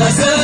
Yes, sir.